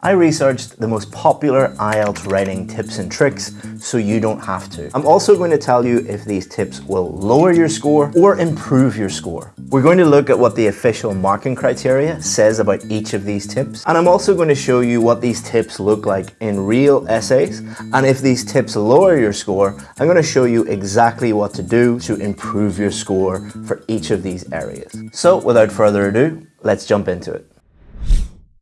I researched the most popular IELTS writing tips and tricks so you don't have to. I'm also going to tell you if these tips will lower your score or improve your score. We're going to look at what the official marking criteria says about each of these tips and I'm also going to show you what these tips look like in real essays and if these tips lower your score I'm going to show you exactly what to do to improve your score for each of these areas. So without further ado, let's jump into it.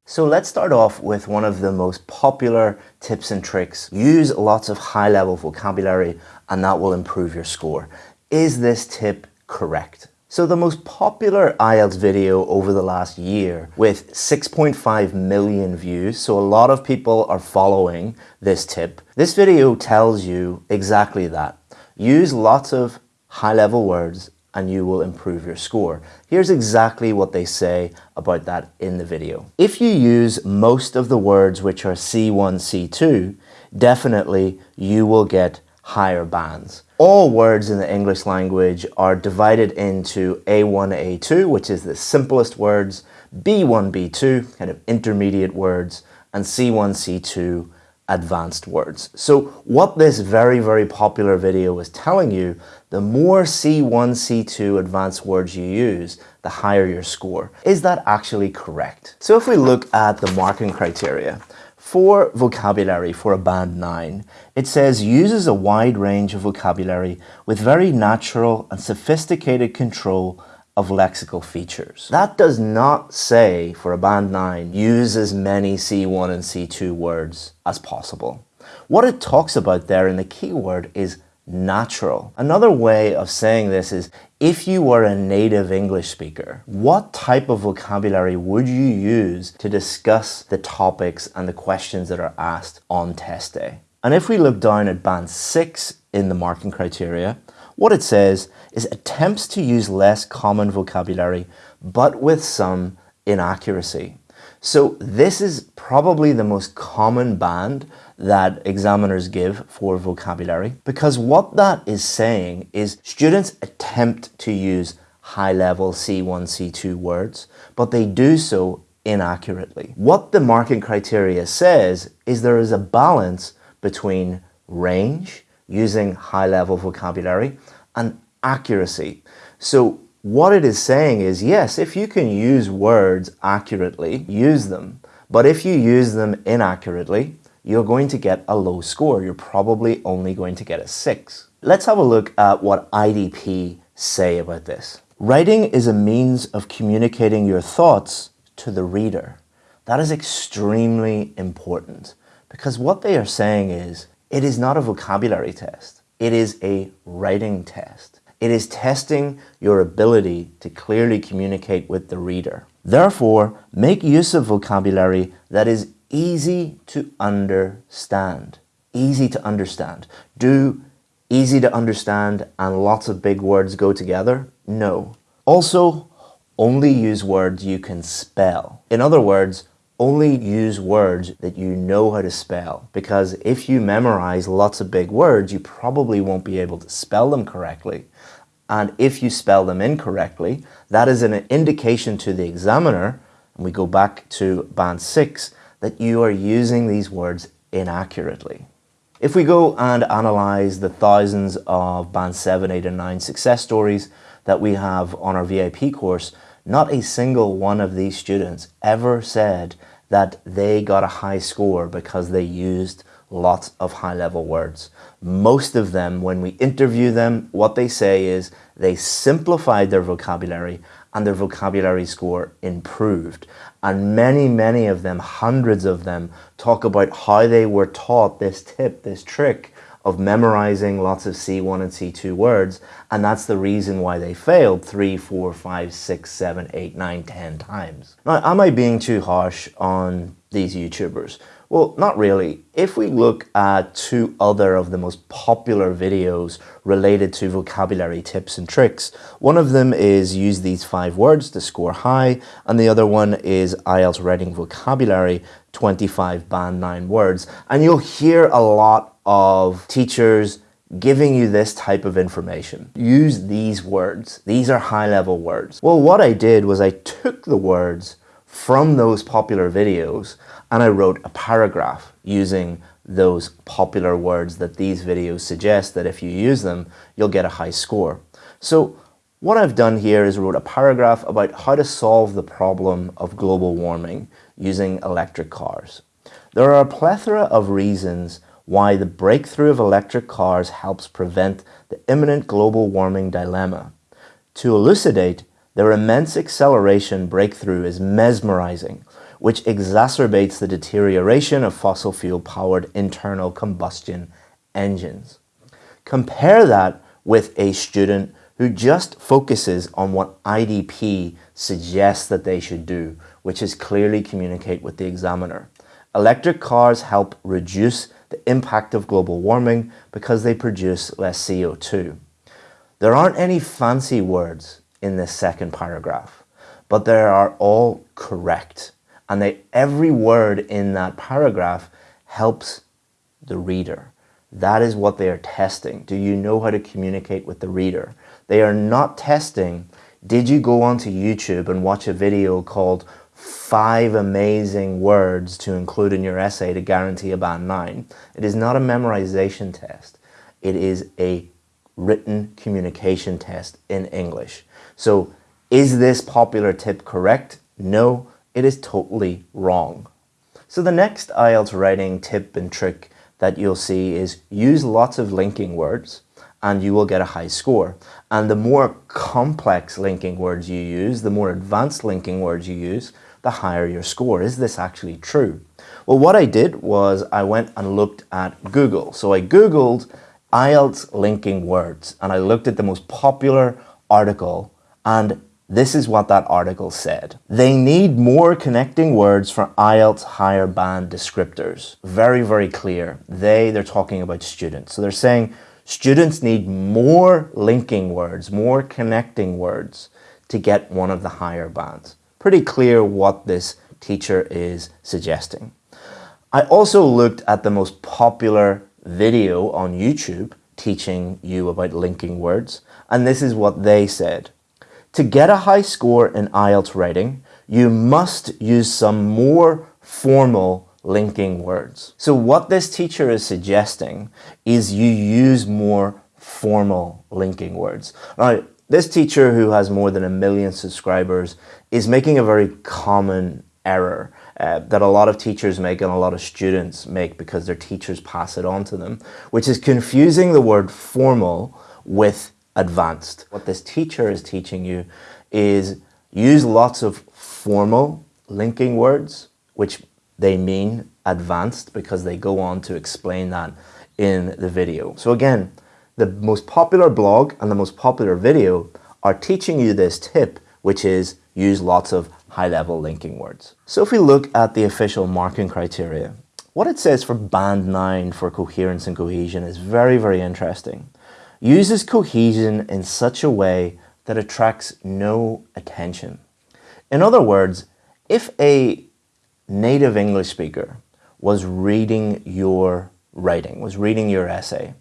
So let's start off with one of the most popular tips and tricks. Use lots of high level vocabulary and that will improve your score. Is this tip correct? So the most popular IELTS video over the last year with 6.5 million views, so a lot of people are following this tip. This video tells you exactly that. Use lots of high level words and you will improve your score. Here's exactly what they say about that in the video. If you use most of the words which are C1, C2, definitely you will get higher bands. All words in the English language are divided into A1, A2, which is the simplest words, B1, B2, kind of intermediate words, and C1, C2, advanced words. So what this very, very popular video is telling you, the more C1, C2 advanced words you use, the higher your score. Is that actually correct? So if we look at the marking criteria, for vocabulary for a band 9, it says uses a wide range of vocabulary with very natural and sophisticated control of lexical features. That does not say for a band 9 use as many C1 and C2 words as possible. What it talks about there in the keyword is natural. Another way of saying this is if you were a native English speaker, what type of vocabulary would you use to discuss the topics and the questions that are asked on test day? And if we look down at band 6 in the marking criteria, what it says is attempts to use less common vocabulary, but with some inaccuracy. So this is probably the most common band that examiners give for vocabulary because what that is saying is students attempt to use high-level C1, C2 words, but they do so inaccurately. What the marking criteria says is there is a balance between range, using high-level vocabulary, and accuracy. So what it is saying is, yes, if you can use words accurately, use them. But if you use them inaccurately, you're going to get a low score. You're probably only going to get a 6. Let's have a look at what IDP say about this. Writing is a means of communicating your thoughts to the reader. That is extremely important because what they are saying is it is not a vocabulary test. It is a writing test. It is testing your ability to clearly communicate with the reader. Therefore, make use of vocabulary that is easy to understand. Easy to understand. Do easy to understand and lots of big words go together? No. Also, only use words you can spell. In other words, only use words that you know how to spell because if you memorize lots of big words, you probably won't be able to spell them correctly. And if you spell them incorrectly, that is an indication to the examiner, and we go back to band 6, that you are using these words inaccurately. If we go and analyze the thousands of band 7, 8 and 9 success stories that we have on our VIP course, not a single one of these students ever said that they got a high score because they used lots of high-level words. Most of them, when we interview them, what they say is they simplified their vocabulary and their vocabulary score improved. And many, many of them, hundreds of them, talk about how they were taught this tip, this trick of memorizing lots of C1 and C2 words, and that's the reason why they failed three, four, five, six, seven, eight, nine, ten times. Now, am I being too harsh on these YouTubers? Well, not really. If we look at two other of the most popular videos related to vocabulary tips and tricks, one of them is use these five words to score high, and the other one is IELTS writing vocabulary, 25 band 9 words. And you'll hear a lot of teachers giving you this type of information. Use these words. These are high level words. Well, what I did was I took the words from those popular videos and I wrote a paragraph using those popular words that these videos suggest that if you use them, you'll get a high score. So what I've done here is wrote a paragraph about how to solve the problem of global warming using electric cars. There are a plethora of reasons why the breakthrough of electric cars helps prevent the imminent global warming dilemma. To elucidate, their immense acceleration breakthrough is mesmerizing, which exacerbates the deterioration of fossil fuel powered internal combustion engines. Compare that with a student who just focuses on what IDP suggests that they should do, which is clearly communicate with the examiner. Electric cars help reduce the impact of global warming because they produce less CO2. There aren't any fancy words in this second paragraph, but they are all correct. And they, every word in that paragraph helps the reader. That is what they are testing. Do you know how to communicate with the reader? They are not testing, did you go onto YouTube and watch a video called five amazing words to include in your essay to guarantee a band 9. It is not a memorization test. It is a written communication test in English. So is this popular tip correct? No, it is totally wrong. So the next IELTS writing tip and trick that you'll see is use lots of linking words and you will get a high score. And the more complex linking words you use, the more advanced linking words you use, the higher your score. Is this actually true? Well, what I did was I went and looked at Google. So I Googled IELTS linking words and I looked at the most popular article and this is what that article said. They need more connecting words for IELTS higher band descriptors. Very, very clear. They, they're talking about students. So they're saying students need more linking words, more connecting words to get one of the higher bands. Pretty clear what this teacher is suggesting. I also looked at the most popular video on YouTube teaching you about linking words, and this is what they said. To get a high score in IELTS writing, you must use some more formal linking words. So what this teacher is suggesting is you use more formal linking words. Now, this teacher who has more than a million subscribers is making a very common error uh, that a lot of teachers make and a lot of students make because their teachers pass it on to them, which is confusing the word formal with advanced. What this teacher is teaching you is use lots of formal linking words, which they mean advanced because they go on to explain that in the video. So again, the most popular blog and the most popular video are teaching you this tip, which is use lots of high-level linking words. So if we look at the official marking criteria, what it says for band 9 for coherence and cohesion is very, very interesting uses cohesion in such a way that attracts no attention. In other words, if a native English speaker was reading your writing, was reading your essay,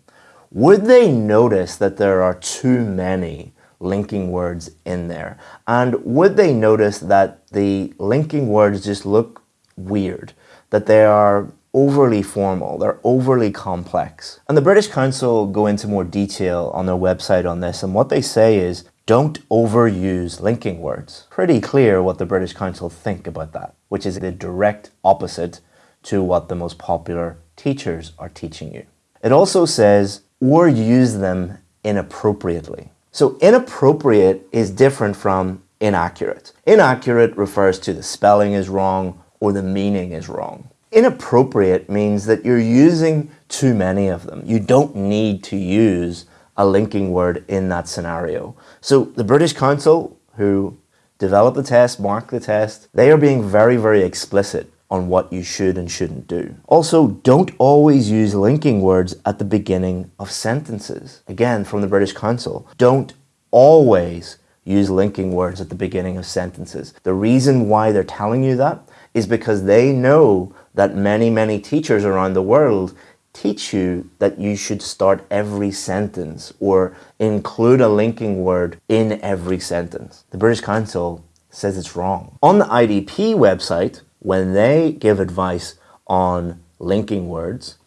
would they notice that there are too many linking words in there? And would they notice that the linking words just look weird, that they are overly formal, they're overly complex. And the British Council go into more detail on their website on this, and what they say is, don't overuse linking words. Pretty clear what the British Council think about that, which is the direct opposite to what the most popular teachers are teaching you. It also says, or use them inappropriately. So inappropriate is different from inaccurate. Inaccurate refers to the spelling is wrong or the meaning is wrong. Inappropriate means that you're using too many of them. You don't need to use a linking word in that scenario. So the British Council, who developed the test, marked the test, they are being very, very explicit on what you should and shouldn't do. Also, don't always use linking words at the beginning of sentences. Again, from the British Council, don't always use linking words at the beginning of sentences. The reason why they're telling you that is because they know that many, many teachers around the world teach you that you should start every sentence or include a linking word in every sentence. The British Council says it's wrong. On the IDP website, when they give advice on linking words,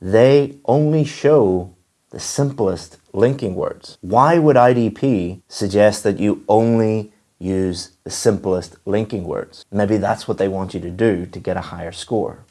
they only show the simplest linking words. Why would IDP suggest that you only use the simplest linking words? Maybe that's what they want you to do to get a higher score.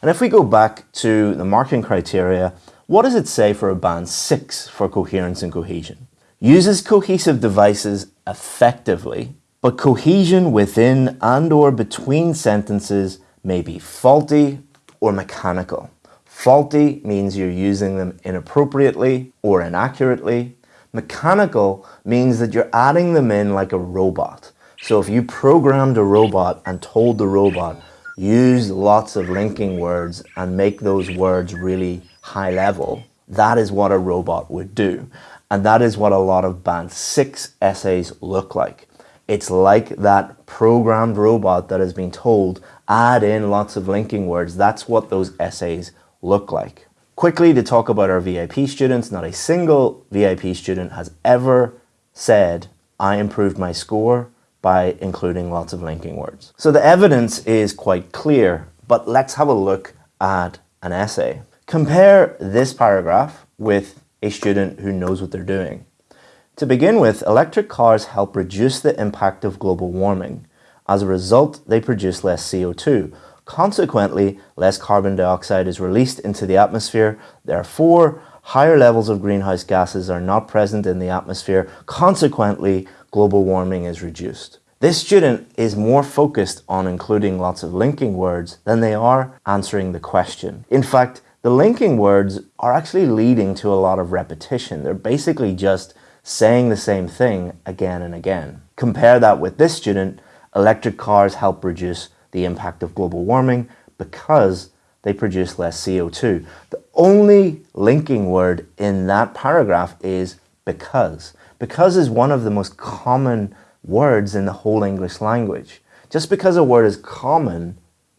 And if we go back to the marking criteria, what does it say for a band 6 for coherence and cohesion? Uses cohesive devices effectively, but cohesion within and or between sentences may be faulty or mechanical. Faulty means you're using them inappropriately or inaccurately. Mechanical means that you're adding them in like a robot. So if you programmed a robot and told the robot, use lots of linking words and make those words really high level, that is what a robot would do. And that is what a lot of band six essays look like. It's like that programmed robot that has been told, add in lots of linking words. That's what those essays look like. Quickly to talk about our VIP students, not a single VIP student has ever said, I improved my score by including lots of linking words. So the evidence is quite clear, but let's have a look at an essay. Compare this paragraph with a student who knows what they're doing. To begin with, electric cars help reduce the impact of global warming. As a result, they produce less CO2, Consequently, less carbon dioxide is released into the atmosphere. Therefore, higher levels of greenhouse gases are not present in the atmosphere. Consequently, global warming is reduced. This student is more focused on including lots of linking words than they are answering the question. In fact, the linking words are actually leading to a lot of repetition. They're basically just saying the same thing again and again. Compare that with this student, electric cars help reduce the impact of global warming because they produce less CO2. The only linking word in that paragraph is because. Because is one of the most common words in the whole English language. Just because a word is common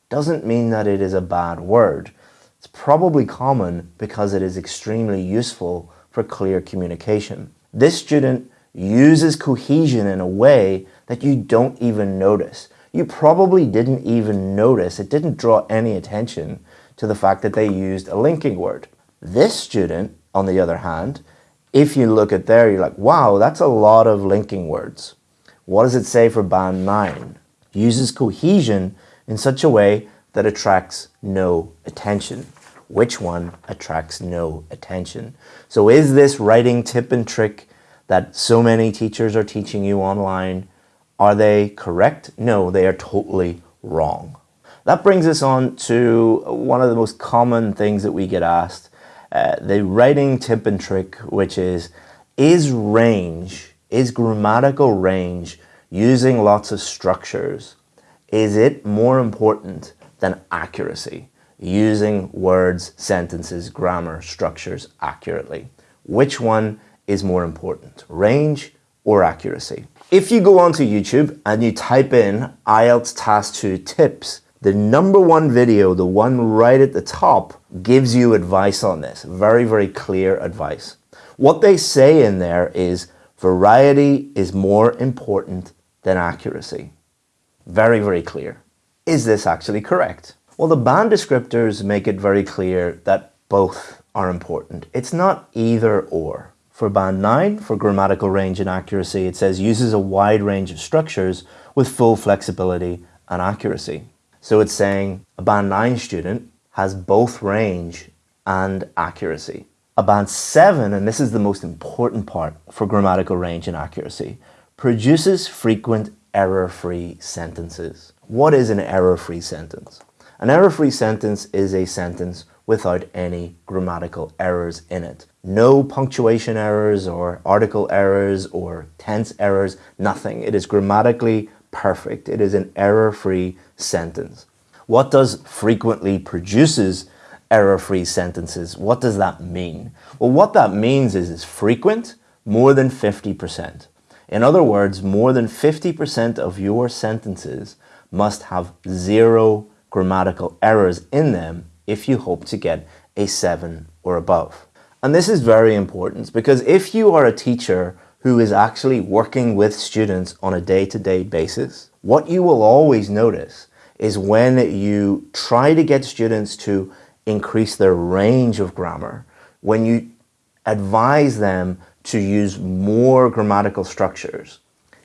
doesn't mean that it is a bad word. It's probably common because it is extremely useful for clear communication. This student uses cohesion in a way that you don't even notice you probably didn't even notice, it didn't draw any attention to the fact that they used a linking word. This student, on the other hand, if you look at there, you're like, wow, that's a lot of linking words. What does it say for band 9? Uses cohesion in such a way that attracts no attention. Which one attracts no attention? So is this writing tip and trick that so many teachers are teaching you online are they correct? No, they are totally wrong. That brings us on to one of the most common things that we get asked, uh, the writing tip and trick, which is, is range, is grammatical range using lots of structures, is it more important than accuracy? Using words, sentences, grammar, structures accurately. Which one is more important, range or accuracy? If you go onto YouTube and you type in IELTS Task 2 tips, the number one video, the one right at the top, gives you advice on this. Very, very clear advice. What they say in there is variety is more important than accuracy. Very, very clear. Is this actually correct? Well, the band descriptors make it very clear that both are important. It's not either or. For band 9, for grammatical range and accuracy, it says uses a wide range of structures with full flexibility and accuracy. So it's saying a band 9 student has both range and accuracy. A band 7, and this is the most important part for grammatical range and accuracy, produces frequent error-free sentences. What is an error-free sentence? An error-free sentence is a sentence without any grammatical errors in it. No punctuation errors or article errors or tense errors, nothing. It is grammatically perfect. It is an error-free sentence. What does frequently produces error-free sentences? What does that mean? Well, what that means is it's frequent, more than 50%. In other words, more than 50% of your sentences must have zero grammatical errors in them if you hope to get a 7 or above. And this is very important because if you are a teacher who is actually working with students on a day-to-day -day basis, what you will always notice is when you try to get students to increase their range of grammar, when you advise them to use more grammatical structures,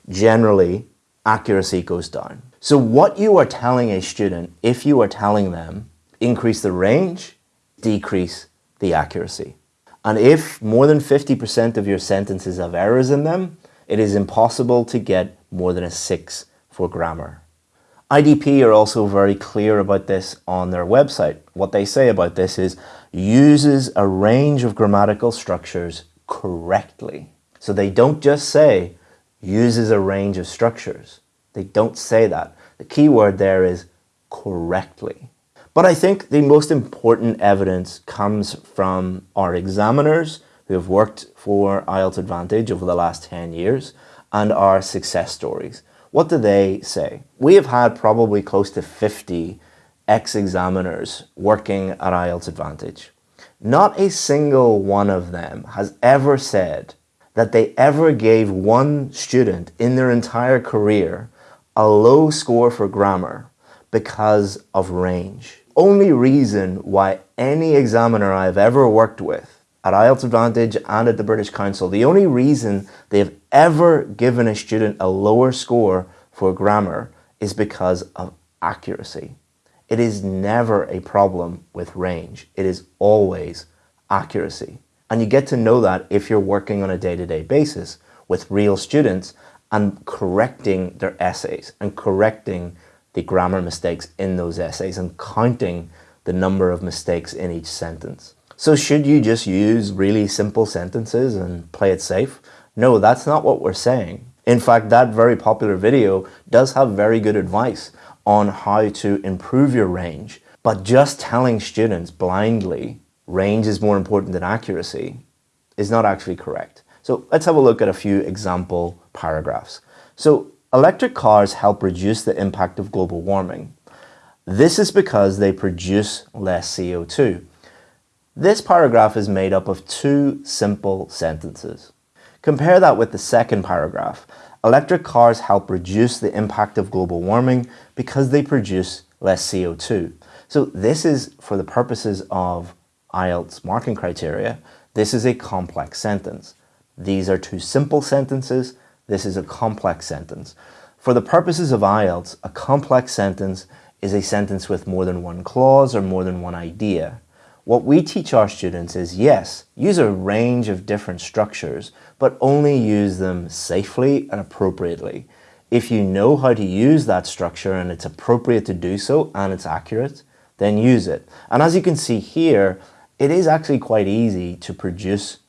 generally accuracy goes down. So what you are telling a student, if you are telling them increase the range, decrease the accuracy. And if more than 50% of your sentences have errors in them, it is impossible to get more than a six for grammar. IDP are also very clear about this on their website. What they say about this is uses a range of grammatical structures correctly. So they don't just say uses a range of structures. They don't say that. The key word there is correctly. But I think the most important evidence comes from our examiners who have worked for IELTS Advantage over the last 10 years and our success stories. What do they say? We have had probably close to 50 ex-examiners working at IELTS Advantage. Not a single one of them has ever said that they ever gave one student in their entire career a low score for grammar because of range. Only reason why any examiner I've ever worked with at IELTS Advantage and at the British Council, the only reason they've ever given a student a lower score for grammar is because of accuracy. It is never a problem with range. It is always accuracy. And you get to know that if you're working on a day-to-day -day basis with real students and correcting their essays and correcting the grammar mistakes in those essays and counting the number of mistakes in each sentence. So should you just use really simple sentences and play it safe? No, that's not what we're saying. In fact, that very popular video does have very good advice on how to improve your range. But just telling students blindly range is more important than accuracy is not actually correct. So let's have a look at a few example paragraphs. So electric cars help reduce the impact of global warming. This is because they produce less CO2. This paragraph is made up of two simple sentences. Compare that with the second paragraph. Electric cars help reduce the impact of global warming because they produce less CO2. So this is, for the purposes of IELTS marking criteria, this is a complex sentence. These are two simple sentences. This is a complex sentence. For the purposes of IELTS, a complex sentence is a sentence with more than one clause or more than one idea. What we teach our students is, yes, use a range of different structures, but only use them safely and appropriately. If you know how to use that structure and it's appropriate to do so and it's accurate, then use it. And as you can see here, it is actually quite easy to produce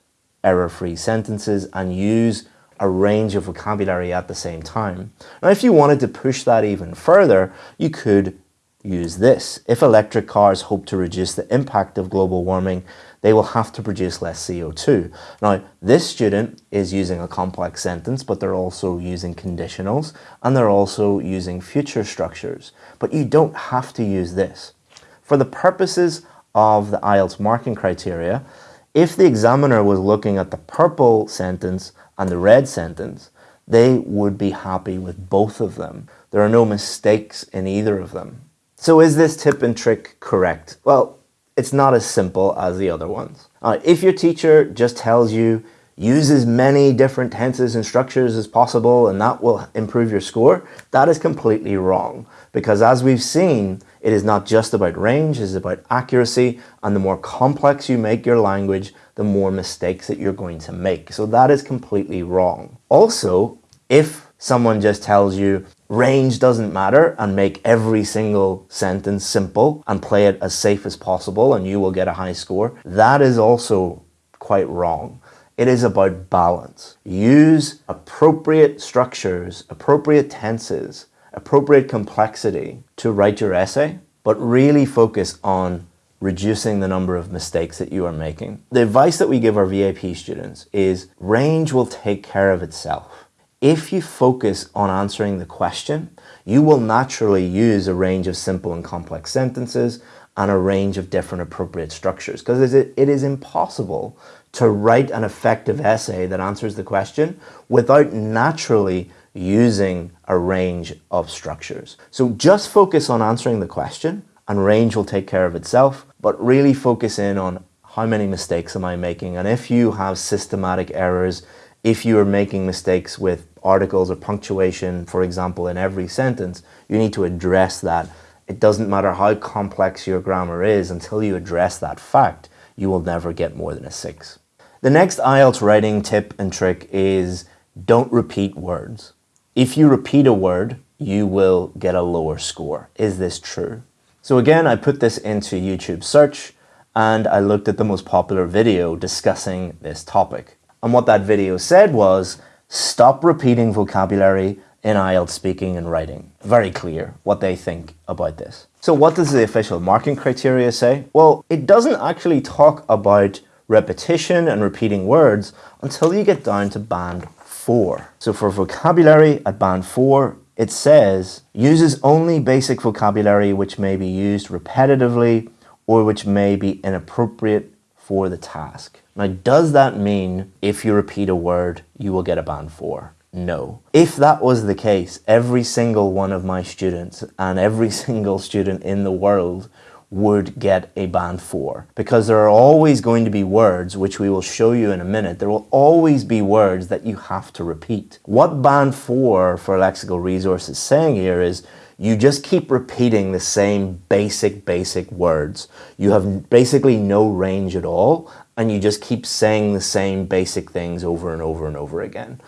error-free sentences and use a range of vocabulary at the same time. Now, if you wanted to push that even further, you could use this. If electric cars hope to reduce the impact of global warming, they will have to produce less CO2. Now, this student is using a complex sentence, but they're also using conditionals, and they're also using future structures. But you don't have to use this. For the purposes of the IELTS marking criteria, if the examiner was looking at the purple sentence and the red sentence, they would be happy with both of them. There are no mistakes in either of them. So is this tip and trick correct? Well, it's not as simple as the other ones. Uh, if your teacher just tells you use as many different tenses and structures as possible and that will improve your score, that is completely wrong. Because as we've seen, it is not just about range, it is about accuracy, and the more complex you make your language, the more mistakes that you're going to make. So that is completely wrong. Also, if someone just tells you range doesn't matter and make every single sentence simple and play it as safe as possible and you will get a high score, that is also quite wrong. It is about balance. Use appropriate structures, appropriate tenses, appropriate complexity to write your essay, but really focus on reducing the number of mistakes that you are making. The advice that we give our VIP students is range will take care of itself. If you focus on answering the question, you will naturally use a range of simple and complex sentences and a range of different appropriate structures because it is impossible to write an effective essay that answers the question without naturally using a range of structures. So just focus on answering the question and range will take care of itself, but really focus in on how many mistakes am I making? And if you have systematic errors, if you are making mistakes with articles or punctuation, for example, in every sentence, you need to address that. It doesn't matter how complex your grammar is, until you address that fact, you will never get more than a six. The next IELTS writing tip and trick is don't repeat words. If you repeat a word, you will get a lower score. Is this true? So again, I put this into YouTube search and I looked at the most popular video discussing this topic. And what that video said was, stop repeating vocabulary in IELTS speaking and writing. Very clear what they think about this. So what does the official marking criteria say? Well, it doesn't actually talk about repetition and repeating words until you get down to band 4. So for vocabulary at band 4, it says uses only basic vocabulary which may be used repetitively or which may be inappropriate for the task. Now, does that mean if you repeat a word, you will get a band 4? No. If that was the case, every single one of my students and every single student in the world would get a band 4 because there are always going to be words which we will show you in a minute there will always be words that you have to repeat. What band 4 for lexical resource is saying here is you just keep repeating the same basic basic words. You have basically no range at all and you just keep saying the same basic things over and over and over again.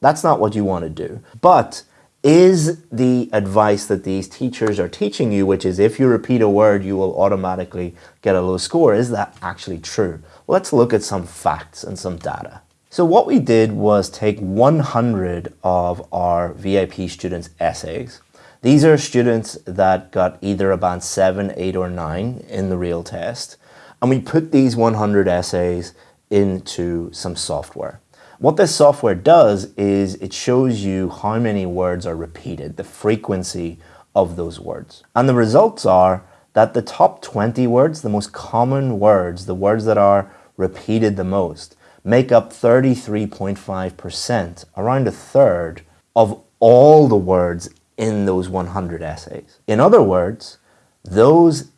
That's not what you want to do. But is the advice that these teachers are teaching you, which is if you repeat a word, you will automatically get a low score, is that actually true? Well, let's look at some facts and some data. So what we did was take 100 of our VIP students' essays. These are students that got either a band 7, 8 or 9 in the real test. And we put these 100 essays into some software. What this software does is it shows you how many words are repeated, the frequency of those words. And the results are that the top 20 words, the most common words, the words that are repeated the most, make up 33.5%, around a third of all the words in those 100 essays. In other words, those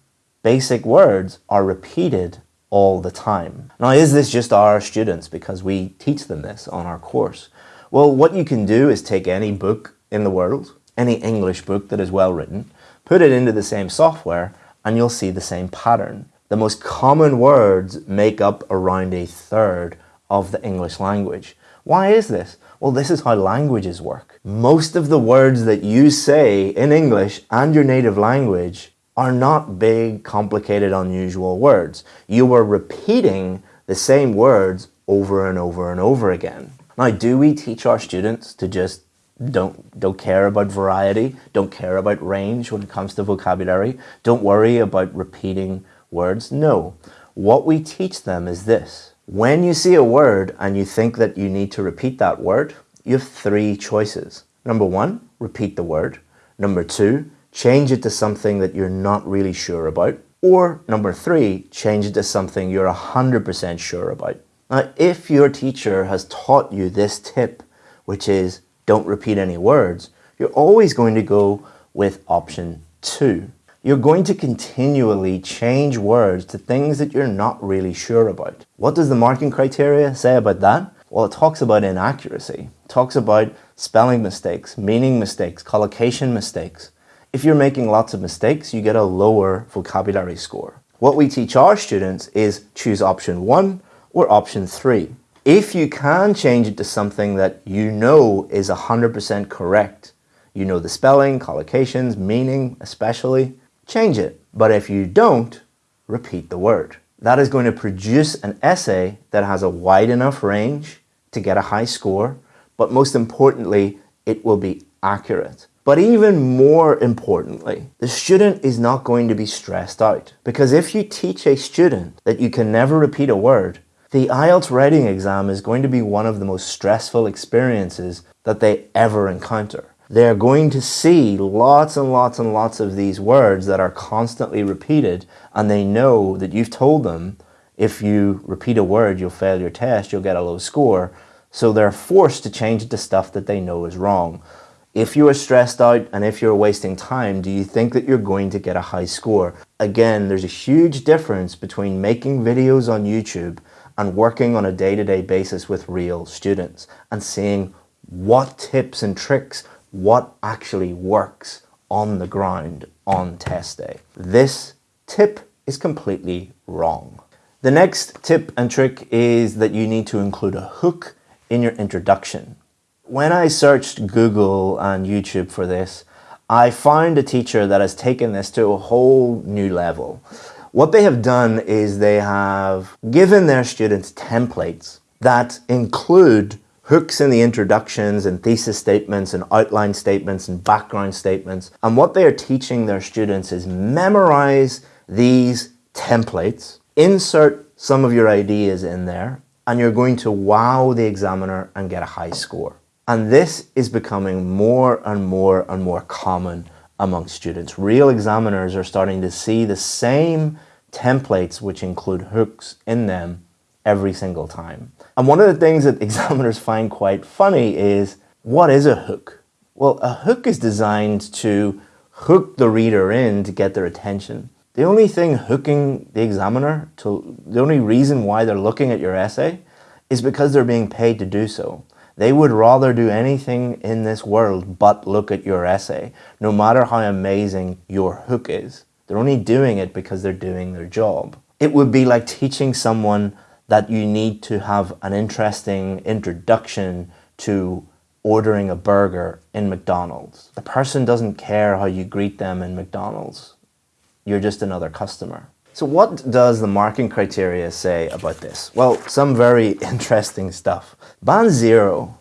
basic words are repeated all the time. Now, is this just our students because we teach them this on our course? Well, what you can do is take any book in the world, any English book that is well written, put it into the same software, and you'll see the same pattern. The most common words make up around a third of the English language. Why is this? Well, this is how languages work. Most of the words that you say in English and your native language are not big, complicated, unusual words. You are repeating the same words over and over and over again. Now, do we teach our students to just don't, don't care about variety, don't care about range when it comes to vocabulary, don't worry about repeating words? No. What we teach them is this. When you see a word and you think that you need to repeat that word, you have three choices. Number one, repeat the word. Number two, change it to something that you're not really sure about. Or number three, change it to something you're 100% sure about. Now, if your teacher has taught you this tip, which is don't repeat any words, you're always going to go with option two. You're going to continually change words to things that you're not really sure about. What does the marking criteria say about that? Well, it talks about inaccuracy. It talks about spelling mistakes, meaning mistakes, collocation mistakes. If you're making lots of mistakes, you get a lower vocabulary score. What we teach our students is choose option one or option three. If you can change it to something that you know is 100% correct, you know the spelling, collocations, meaning especially, change it. But if you don't, repeat the word. That is going to produce an essay that has a wide enough range to get a high score, but most importantly, it will be accurate. But even more importantly, the student is not going to be stressed out. Because if you teach a student that you can never repeat a word, the IELTS writing exam is going to be one of the most stressful experiences that they ever encounter. They're going to see lots and lots and lots of these words that are constantly repeated and they know that you've told them if you repeat a word, you'll fail your test, you'll get a low score. So they're forced to change it to stuff that they know is wrong. If you are stressed out and if you're wasting time, do you think that you're going to get a high score? Again, there's a huge difference between making videos on YouTube and working on a day-to-day -day basis with real students and seeing what tips and tricks, what actually works on the ground on test day. This tip is completely wrong. The next tip and trick is that you need to include a hook in your introduction. When I searched Google and YouTube for this, I found a teacher that has taken this to a whole new level. What they have done is they have given their students templates that include hooks in the introductions and thesis statements and outline statements and background statements. And what they are teaching their students is memorize these templates, insert some of your ideas in there, and you're going to wow the examiner and get a high score. And this is becoming more and more and more common among students. Real examiners are starting to see the same templates which include hooks in them every single time. And one of the things that examiners find quite funny is, what is a hook? Well, a hook is designed to hook the reader in to get their attention. The only thing hooking the examiner, to the only reason why they're looking at your essay is because they're being paid to do so. They would rather do anything in this world but look at your essay, no matter how amazing your hook is. They're only doing it because they're doing their job. It would be like teaching someone that you need to have an interesting introduction to ordering a burger in McDonald's. The person doesn't care how you greet them in McDonald's. You're just another customer. So what does the marking criteria say about this? Well, some very interesting stuff. Band zero.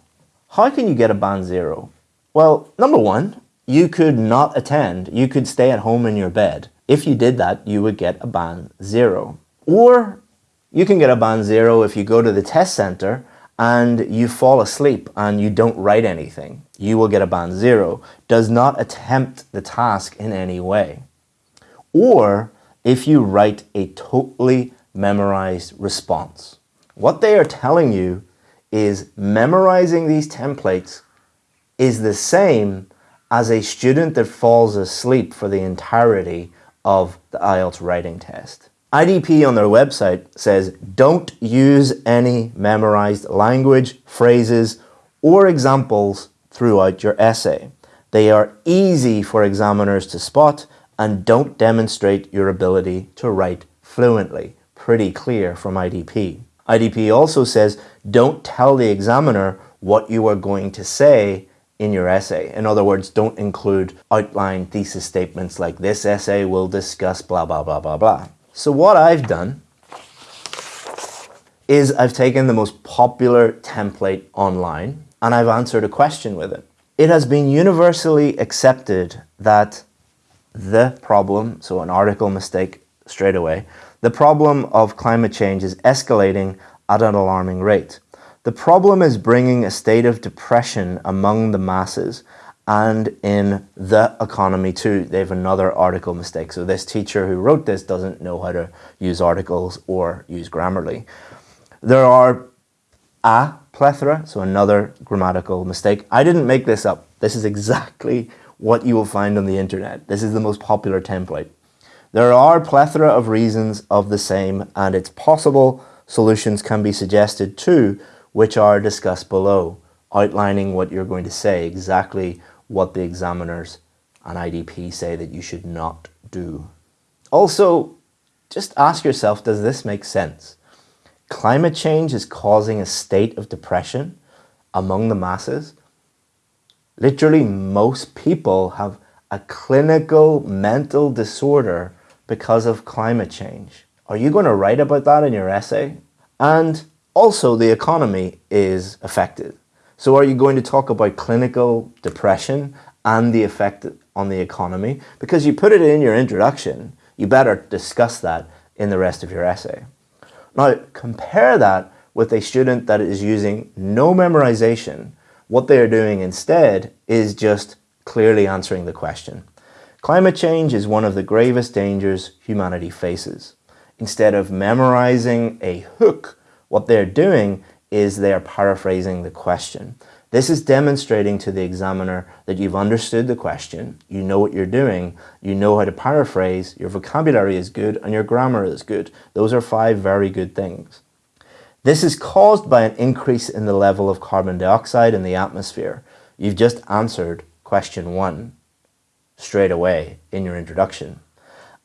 How can you get a band zero? Well, number one, you could not attend. You could stay at home in your bed. If you did that, you would get a band zero. Or you can get a band zero if you go to the test center and you fall asleep and you don't write anything. You will get a band zero. Does not attempt the task in any way. Or if you write a totally memorized response. What they are telling you is memorizing these templates is the same as a student that falls asleep for the entirety of the IELTS writing test. IDP on their website says don't use any memorized language, phrases, or examples throughout your essay. They are easy for examiners to spot and don't demonstrate your ability to write fluently. Pretty clear from IDP. IDP also says don't tell the examiner what you are going to say in your essay. In other words, don't include outline thesis statements like this essay will discuss blah, blah, blah, blah, blah. So what I've done is I've taken the most popular template online and I've answered a question with it. It has been universally accepted that the problem, so an article mistake straight away, the problem of climate change is escalating at an alarming rate. The problem is bringing a state of depression among the masses and in the economy too. They have another article mistake. So this teacher who wrote this doesn't know how to use articles or use Grammarly. There are a plethora, so another grammatical mistake. I didn't make this up. This is exactly what you will find on the internet. This is the most popular template. There are plethora of reasons of the same and it's possible solutions can be suggested too, which are discussed below, outlining what you're going to say, exactly what the examiners and IDP say that you should not do. Also, just ask yourself, does this make sense? Climate change is causing a state of depression among the masses. Literally, most people have a clinical mental disorder because of climate change. Are you going to write about that in your essay? And also, the economy is affected. So are you going to talk about clinical depression and the effect on the economy? Because you put it in your introduction, you better discuss that in the rest of your essay. Now, compare that with a student that is using no memorization. What they are doing instead is just clearly answering the question. Climate change is one of the gravest dangers humanity faces. Instead of memorizing a hook, what they're doing is they are paraphrasing the question. This is demonstrating to the examiner that you've understood the question, you know what you're doing, you know how to paraphrase, your vocabulary is good, and your grammar is good. Those are five very good things. This is caused by an increase in the level of carbon dioxide in the atmosphere. You've just answered question one straight away in your introduction.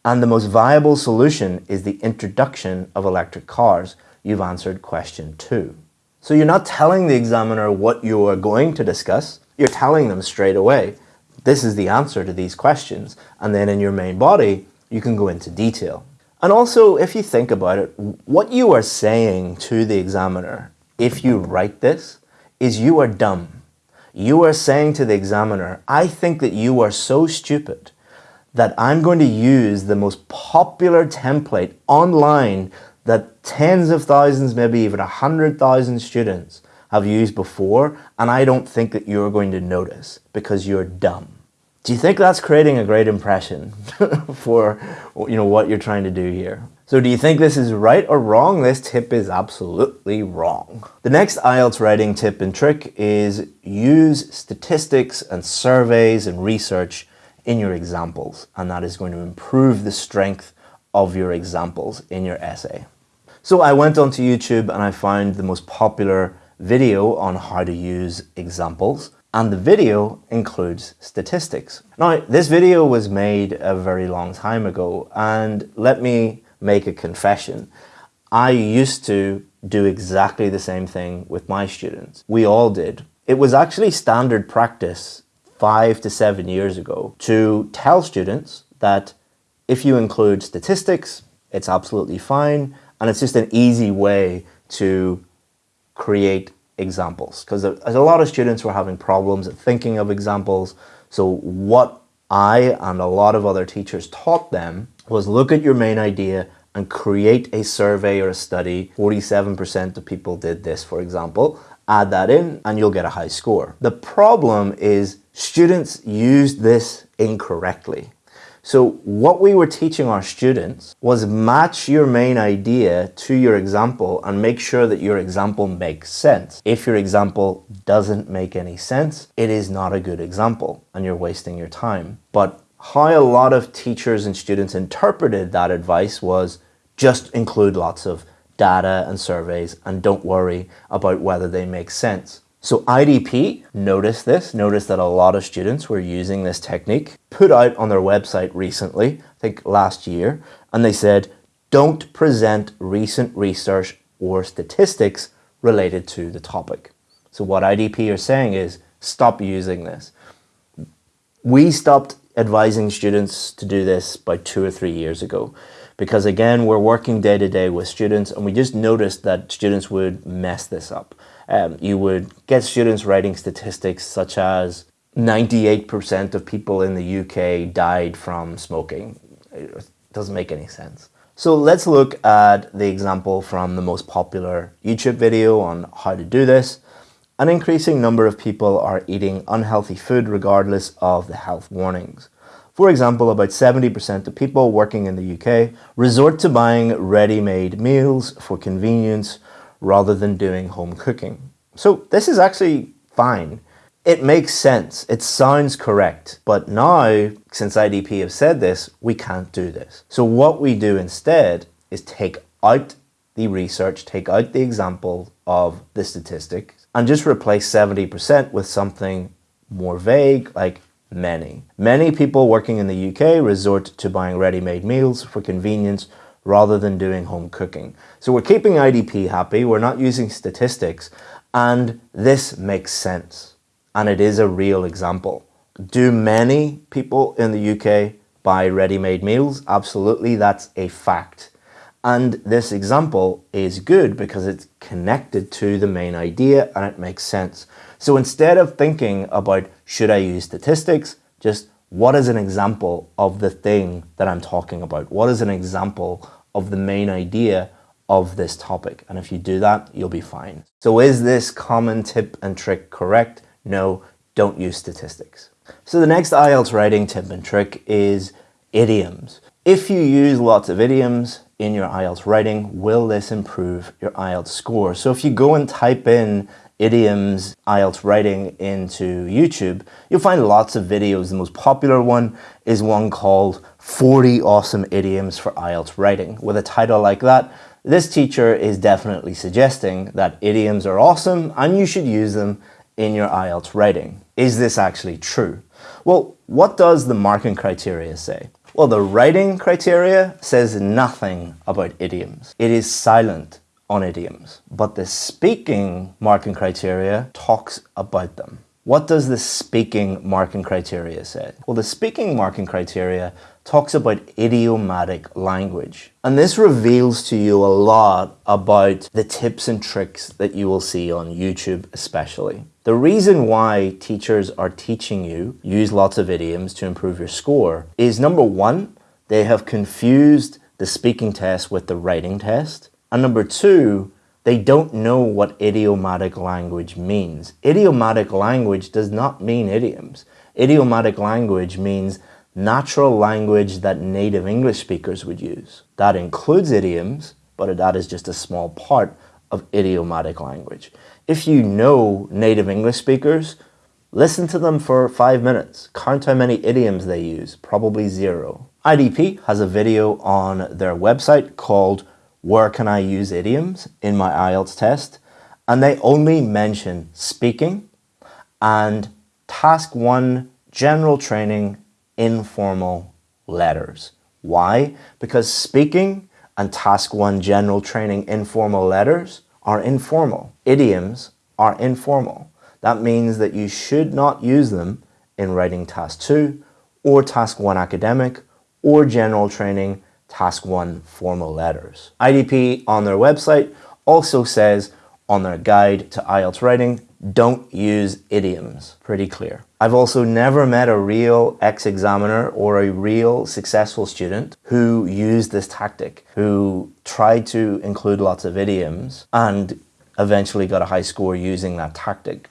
And the most viable solution is the introduction of electric cars. You've answered question two. So you're not telling the examiner what you are going to discuss, you're telling them straight away, this is the answer to these questions. And then in your main body, you can go into detail. And also, if you think about it, what you are saying to the examiner, if you write this, is you are dumb. You are saying to the examiner, I think that you are so stupid that I'm going to use the most popular template online that tens of thousands, maybe even a hundred thousand students have used before, and I don't think that you're going to notice because you're dumb. Do you think that's creating a great impression for you know what you're trying to do here? So do you think this is right or wrong? This tip is absolutely wrong. The next IELTS writing tip and trick is use statistics and surveys and research in your examples, and that is going to improve the strength of your examples in your essay. So I went onto YouTube and I found the most popular video on how to use examples and the video includes statistics. Now this video was made a very long time ago and let me make a confession. I used to do exactly the same thing with my students. We all did. It was actually standard practice five to seven years ago to tell students that if you include statistics, it's absolutely fine. And it's just an easy way to create examples because a lot of students were having problems thinking of examples. So what I and a lot of other teachers taught them was look at your main idea and create a survey or a study. 47% of people did this, for example. Add that in and you'll get a high score. The problem is students use this incorrectly. So what we were teaching our students was match your main idea to your example and make sure that your example makes sense. If your example doesn't make any sense, it is not a good example and you're wasting your time. But how a lot of teachers and students interpreted that advice was just include lots of data and surveys and don't worry about whether they make sense. So IDP noticed this, noticed that a lot of students were using this technique, put out on their website recently, I think last year, and they said, don't present recent research or statistics related to the topic. So what IDP are saying is, stop using this. We stopped advising students to do this by two or three years ago because again, we're working day to day with students and we just noticed that students would mess this up um, you would get students writing statistics such as 98% of people in the UK died from smoking. It doesn't make any sense. So let's look at the example from the most popular YouTube video on how to do this. An increasing number of people are eating unhealthy food regardless of the health warnings. For example, about 70% of people working in the UK resort to buying ready-made meals for convenience rather than doing home cooking. So this is actually fine. It makes sense. It sounds correct. But now, since IDP have said this, we can't do this. So what we do instead is take out the research, take out the example of the statistic, and just replace 70% with something more vague like many. Many people working in the UK resort to buying ready-made meals for convenience rather than doing home cooking. So we're keeping IDP happy, we're not using statistics, and this makes sense. And it is a real example. Do many people in the UK buy ready-made meals? Absolutely, that's a fact. And this example is good because it's connected to the main idea and it makes sense. So instead of thinking about should I use statistics, just what is an example of the thing that I'm talking about? What is an example of the main idea of this topic? And if you do that, you'll be fine. So is this common tip and trick correct? No, don't use statistics. So the next IELTS writing tip and trick is idioms. If you use lots of idioms, in your IELTS writing, will this improve your IELTS score? So if you go and type in idioms IELTS writing into YouTube, you'll find lots of videos. The most popular one is one called 40 Awesome Idioms for IELTS Writing. With a title like that, this teacher is definitely suggesting that idioms are awesome and you should use them in your IELTS writing. Is this actually true? Well, what does the marking criteria say? Well, the writing criteria says nothing about idioms. It is silent on idioms, but the speaking marking criteria talks about them. What does the speaking marking criteria say? Well, the speaking marking criteria talks about idiomatic language. And this reveals to you a lot about the tips and tricks that you will see on YouTube especially. The reason why teachers are teaching you use lots of idioms to improve your score is number one, they have confused the speaking test with the writing test. And number two, they don't know what idiomatic language means. Idiomatic language does not mean idioms. Idiomatic language means natural language that native English speakers would use. That includes idioms, but that is just a small part of idiomatic language. If you know native English speakers, listen to them for five minutes. Count how many idioms they use, probably zero. IDP has a video on their website called Where Can I Use Idioms in my IELTS test? And they only mention speaking and task one, general training, informal letters. Why? Because speaking and task one, general training, informal letters are informal. Idioms are informal. That means that you should not use them in writing task two or task one academic or general training task one formal letters. IDP on their website also says on their guide to IELTS writing, don't use idioms. Pretty clear. I've also never met a real ex-examiner or a real successful student who used this tactic, who tried to include lots of idioms and eventually got a high score using that tactic.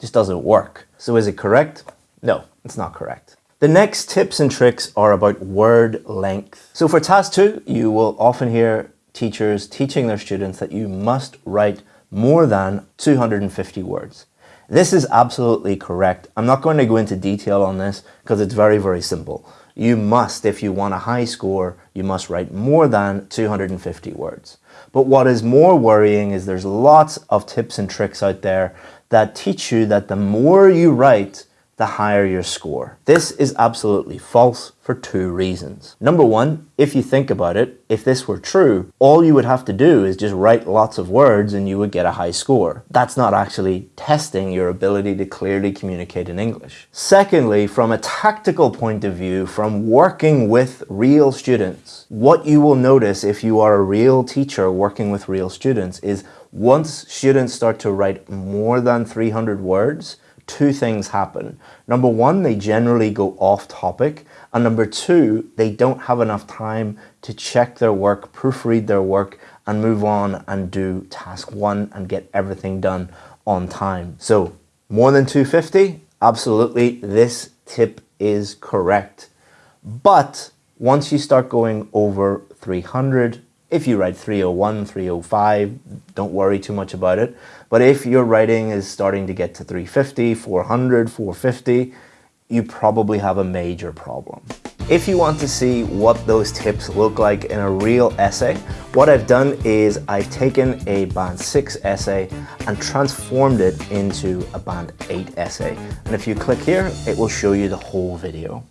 Just doesn't work. So is it correct? No, it's not correct. The next tips and tricks are about word length. So for task two, you will often hear teachers teaching their students that you must write more than 250 words. This is absolutely correct. I'm not going to go into detail on this because it's very, very simple. You must, if you want a high score, you must write more than 250 words. But what is more worrying is there's lots of tips and tricks out there that teach you that the more you write, the higher your score. This is absolutely false for two reasons. Number one, if you think about it, if this were true, all you would have to do is just write lots of words and you would get a high score. That's not actually testing your ability to clearly communicate in English. Secondly, from a tactical point of view, from working with real students, what you will notice if you are a real teacher working with real students is once students start to write more than 300 words, two things happen. Number one, they generally go off topic. And number two, they don't have enough time to check their work, proofread their work, and move on and do task one and get everything done on time. So more than 250? Absolutely, this tip is correct. But once you start going over 300, if you write 301, 305, don't worry too much about it. But if your writing is starting to get to 350, 400, 450, you probably have a major problem. If you want to see what those tips look like in a real essay, what I've done is I've taken a band 6 essay and transformed it into a band 8 essay. And if you click here, it will show you the whole video.